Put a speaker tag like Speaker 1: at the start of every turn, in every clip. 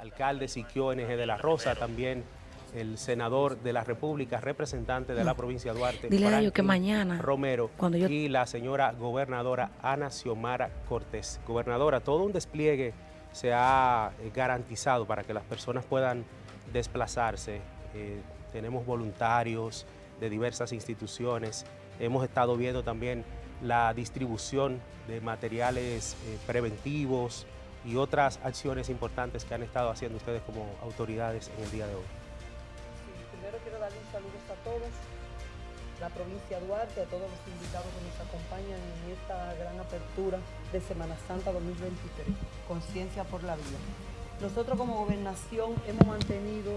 Speaker 1: alcalde Siquio NG de la Rosa, también el senador de la República, representante de la provincia de Duarte,
Speaker 2: Dile a ellos que mañana,
Speaker 1: Romero,
Speaker 2: cuando yo...
Speaker 1: y la señora gobernadora Ana Xiomara Cortés. Gobernadora, todo un despliegue se ha eh, garantizado para que las personas puedan desplazarse. Eh, tenemos voluntarios de diversas instituciones. Hemos estado viendo también la distribución de materiales eh, preventivos y otras acciones importantes que han estado haciendo ustedes como autoridades en el día de hoy.
Speaker 3: Primero quiero darle un saludo a todos, la provincia de Duarte, a todos los invitados que nos acompañan en esta gran apertura de Semana Santa 2023, Conciencia por la Vida. Nosotros como gobernación hemos mantenido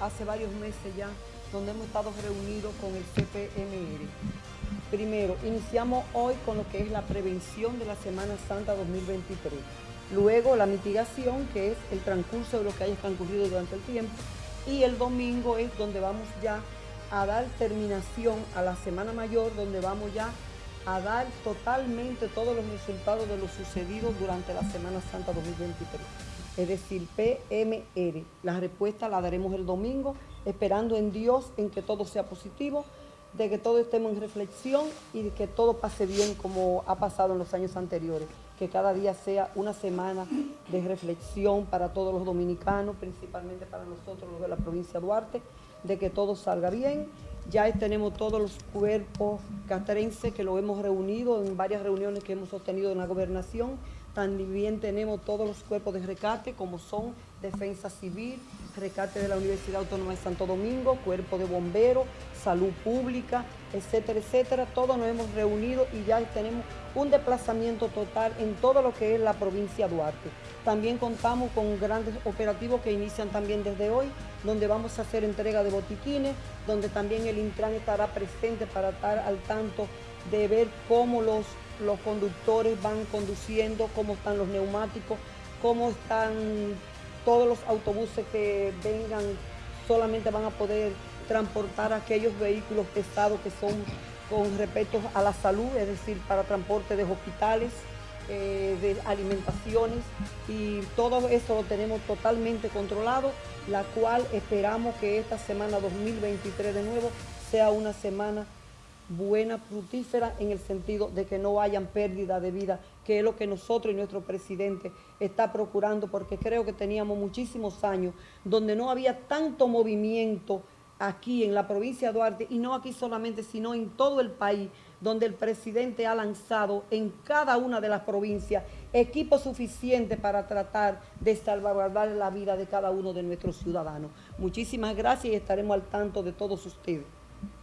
Speaker 3: hace varios meses ya, donde hemos estado reunidos con el CPMR. Primero, iniciamos hoy con lo que es la prevención de la Semana Santa 2023. Luego la mitigación, que es el transcurso de lo que haya transcurrido durante el tiempo. Y el domingo es donde vamos ya a dar terminación a la Semana Mayor, donde vamos ya a dar totalmente todos los resultados de lo sucedido durante la Semana Santa 2023 es decir, PMR. La respuesta la daremos el domingo, esperando en Dios en que todo sea positivo, de que todos estemos en reflexión y de que todo pase bien como ha pasado en los años anteriores. Que cada día sea una semana de reflexión para todos los dominicanos, principalmente para nosotros los de la provincia de Duarte, de que todo salga bien. Ya tenemos todos los cuerpos catrenses que lo hemos reunido en varias reuniones que hemos sostenido en la gobernación también tenemos todos los cuerpos de rescate, como son Defensa Civil, Rescate de la Universidad Autónoma de Santo Domingo, Cuerpo de Bomberos, Salud Pública, etcétera, etcétera. Todos nos hemos reunido y ya tenemos un desplazamiento total en todo lo que es la provincia de Duarte. También contamos con grandes operativos que inician también desde hoy, donde vamos a hacer entrega de botiquines, donde también el Intran estará presente para estar al tanto de ver cómo los los conductores van conduciendo, cómo están los neumáticos, cómo están todos los autobuses que vengan, solamente van a poder transportar aquellos vehículos pesados que son con respecto a la salud, es decir, para transporte de hospitales, eh, de alimentaciones y todo eso lo tenemos totalmente controlado, la cual esperamos que esta semana 2023 de nuevo sea una semana buena, fructífera, en el sentido de que no hayan pérdida de vida, que es lo que nosotros y nuestro presidente está procurando, porque creo que teníamos muchísimos años donde no había tanto movimiento aquí en la provincia de Duarte, y no aquí solamente, sino en todo el país, donde el presidente ha lanzado en cada una de las provincias equipo suficiente para tratar de salvaguardar la vida de cada uno de nuestros ciudadanos. Muchísimas gracias y estaremos al tanto de todos ustedes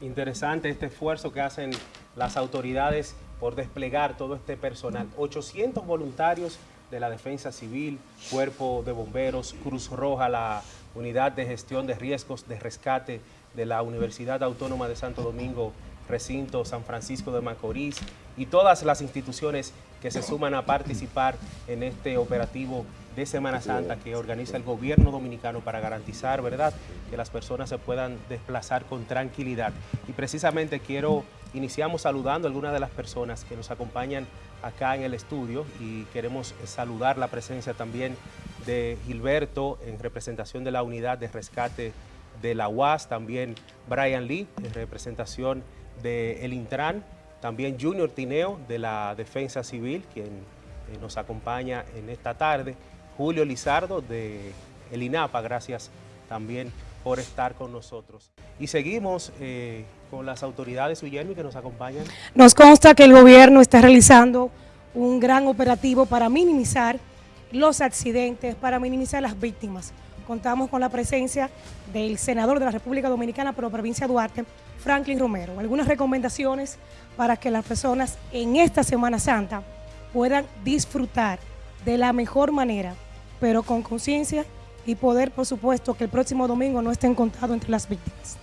Speaker 1: interesante este esfuerzo que hacen las autoridades por desplegar todo este personal. 800 voluntarios de la Defensa Civil, Cuerpo de Bomberos, Cruz Roja, la Unidad de Gestión de Riesgos de Rescate de la Universidad Autónoma de Santo Domingo, Recinto San Francisco de Macorís y todas las instituciones que se suman a participar en este operativo de Semana Santa que organiza el gobierno dominicano para garantizar, ¿verdad?, que las personas se puedan desplazar con tranquilidad. Y precisamente quiero, iniciamos saludando a algunas de las personas que nos acompañan acá en el estudio y queremos saludar la presencia también de Gilberto en representación de la unidad de rescate de la UAS, también Brian Lee en representación de el Intran, también Junior Tineo de la Defensa Civil, quien eh, nos acompaña en esta tarde, Julio Lizardo de el INAPA, gracias también por estar con nosotros. Y seguimos eh, con las autoridades Guillermo que nos acompañan.
Speaker 4: Nos consta que el gobierno está realizando un gran operativo para minimizar los accidentes, para minimizar las víctimas. Contamos con la presencia del senador de la República Dominicana por la provincia de Duarte, Franklin Romero. Algunas recomendaciones para que las personas en esta Semana Santa puedan disfrutar de la mejor manera pero con conciencia y poder, por supuesto, que el próximo domingo no estén contados entre las víctimas.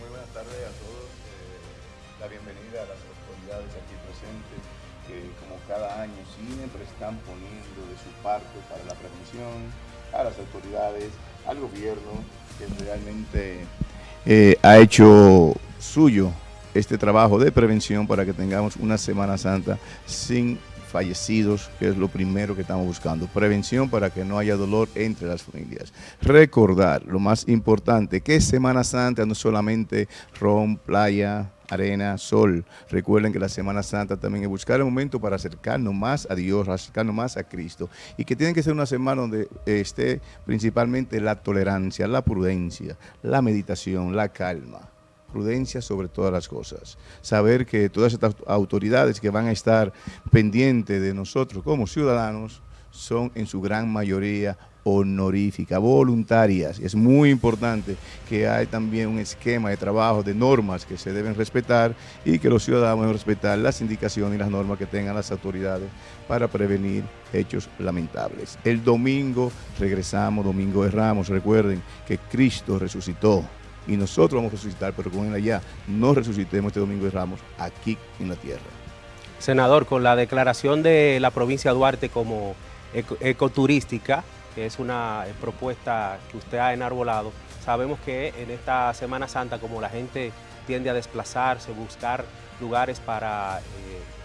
Speaker 5: muy buenas tardes a todos. Eh, la bienvenida a las autoridades aquí presentes, que como cada año siempre están poniendo de su parte para la prevención, a las autoridades, al gobierno, que realmente eh, ha hecho suyo este trabajo de prevención para que tengamos una Semana Santa sin fallecidos, que es lo primero que estamos buscando. Prevención para que no haya dolor entre las familias. Recordar, lo más importante, que Semana Santa no solamente ron, playa, arena, sol. Recuerden que la Semana Santa también es buscar el momento para acercarnos más a Dios, acercarnos más a Cristo. Y que tiene que ser una semana donde esté principalmente la tolerancia, la prudencia, la meditación, la calma prudencia sobre todas las cosas. Saber que todas estas autoridades que van a estar pendientes de nosotros como ciudadanos son en su gran mayoría honoríficas, voluntarias. Es muy importante que hay también un esquema de trabajo, de normas que se deben respetar y que los ciudadanos deben respetar las indicaciones y las normas que tengan las autoridades para prevenir hechos lamentables. El domingo regresamos, domingo de Ramos. Recuerden que Cristo resucitó y nosotros vamos a resucitar, pero con él allá no resucitemos este domingo de Ramos aquí en la tierra.
Speaker 1: Senador, con la declaración de la provincia de Duarte como ecoturística, que es una eh, propuesta que usted ha enarbolado. Sabemos que en esta Semana Santa, como la gente tiende a desplazarse, buscar lugares para eh,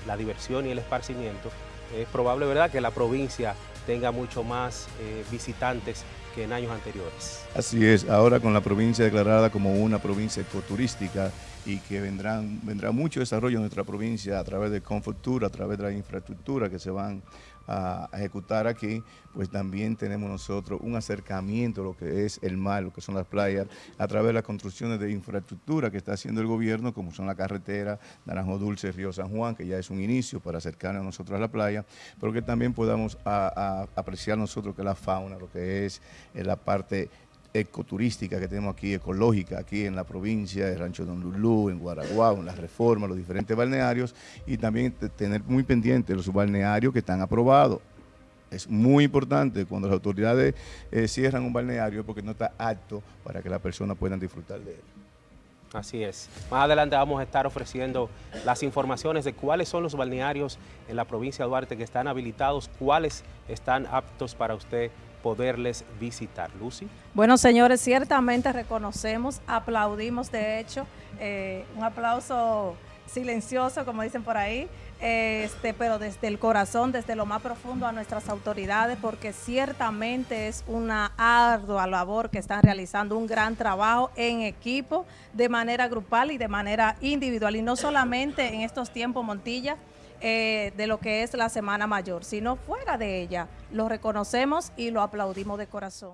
Speaker 1: la diversión y el esparcimiento, es probable, ¿verdad?, que la provincia tenga mucho más eh, visitantes que en años anteriores.
Speaker 5: Así es, ahora con la provincia declarada como una provincia ecoturística y que vendrán, vendrá mucho desarrollo en nuestra provincia a través de Confutura, a través de la infraestructura que se van a ejecutar aquí, pues también tenemos nosotros un acercamiento a lo que es el mar, lo que son las playas, a través de las construcciones de infraestructura que está haciendo el gobierno, como son la carretera Naranjo Dulce, Río San Juan, que ya es un inicio para acercarnos a nosotros a la playa, pero que también podamos apreciar nosotros que la fauna, lo que es eh, la parte ecoturística que tenemos aquí, ecológica, aquí en la provincia de Rancho Don Lulú, en Guaraguao, en las reformas, los diferentes balnearios y también tener muy pendientes los balnearios que están aprobados. Es muy importante cuando las autoridades eh, cierran un balneario porque no está apto para que las personas puedan disfrutar de él.
Speaker 1: Así es. Más adelante vamos a estar ofreciendo las informaciones de cuáles son los balnearios en la provincia de Duarte que están habilitados, cuáles están aptos para usted poderles visitar. Lucy.
Speaker 2: Bueno, señores, ciertamente reconocemos, aplaudimos, de hecho, eh, un aplauso silencioso, como dicen por ahí, este, pero desde el corazón, desde lo más profundo a nuestras autoridades, porque ciertamente es una ardua labor que están realizando, un gran trabajo en equipo, de manera grupal y de manera individual, y no solamente en estos tiempos, Montilla, eh, de lo que es la Semana Mayor, sino fuera de ella. Lo reconocemos y lo aplaudimos de corazón.